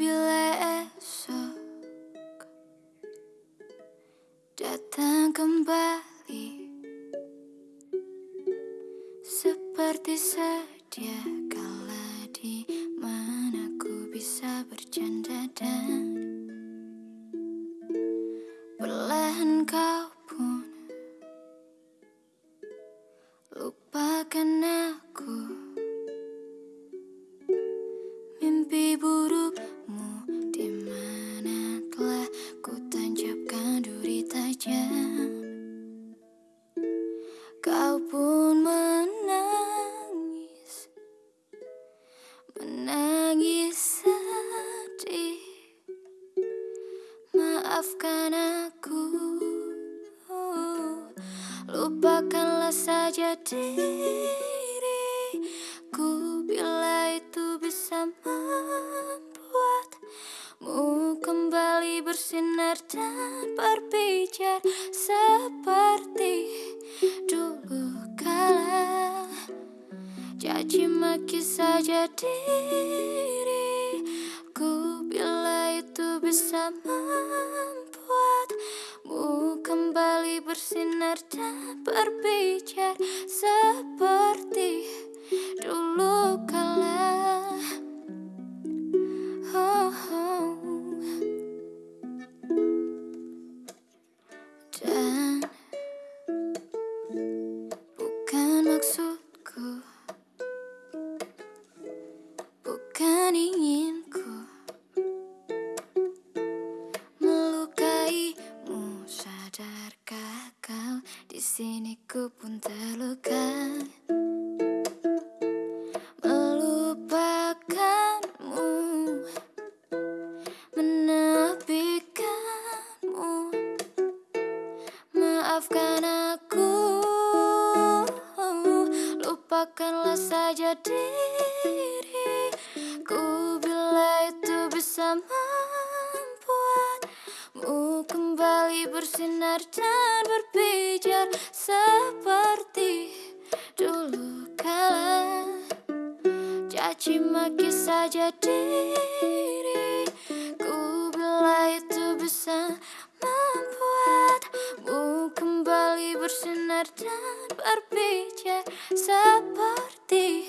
Bila esok datang kembali. Seperti sedia kala di mana ku bisa bercanda dan Perlahan kau pun lupakan aku. Mimpi buruk pun menangis Menangis sedih. Maafkan aku Lupakanlah saja diriku. Bila itu bisa membuatmu kembali bersinar dan berbicara Caci maki saja diriku Bila itu bisa membuatmu kembali bersinar dan berbicara Seperti dulu kala sini ku pun terluka. Melupakanmu Menepikanmu. Maafkan aku Lupakanlah saja diriku. Bila itu bisa membuatmu kembali bersinar dan berbicara Seperti dulu kala. Caci maki saja diriku Bila itu bisa membuatmu kembali bersinar dan berbicara Seperti